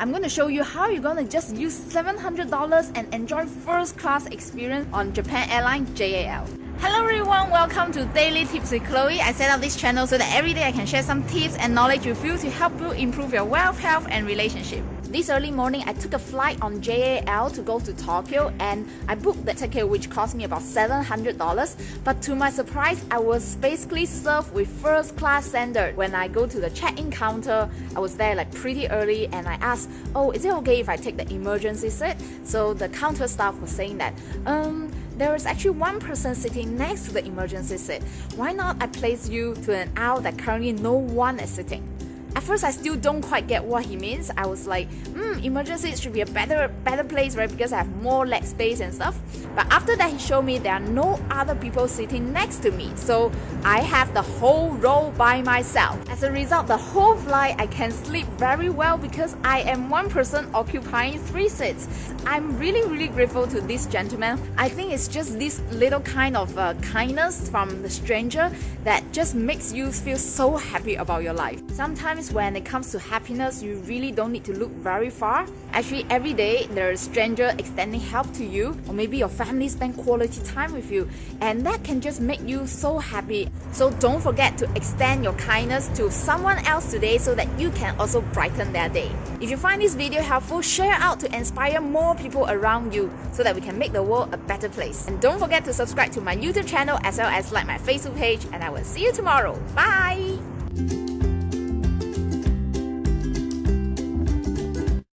I'm going to show you how you're going to just use $700 and enjoy first class experience on Japan Airlines JAL. Hello everyone, welcome to Daily Tips with Chloe. I set up this channel so that every day I can share some tips and knowledge with you to help you improve your wealth, health and relationship. This early morning, I took a flight on JAL to go to Tokyo and I booked the ticket which cost me about $700 but to my surprise, I was basically served with first class standard. When I go to the check-in counter, I was there like pretty early and I asked, oh, is it okay if I take the emergency seat? So the counter staff was saying that, um, there is actually one person sitting next to the emergency seat. Why not I place you to an aisle that currently no one is sitting? At first, I still don't quite get what he means. I was like, hmm, emergency should be a better better place, right? Because I have more leg space and stuff. But after that, he showed me there are no other people sitting next to me. So I have the whole row by myself. As a result, the whole flight, I can sleep very well because I am one person occupying three seats. I'm really, really grateful to this gentleman. I think it's just this little kind of uh, kindness from the stranger that just makes you feel so happy about your life. Sometimes when it comes to happiness, you really don't need to look very far. Actually, every day there is a stranger extending help to you, or maybe your family spend quality time with you, and that can just make you so happy. So don't forget to extend your kindness to someone else today so that you can also brighten their day. If you find this video helpful, share out to inspire more people around you so that we can make the world a better place. And don't forget to subscribe to my YouTube channel as well as like my Facebook page, and I will see you tomorrow. Bye!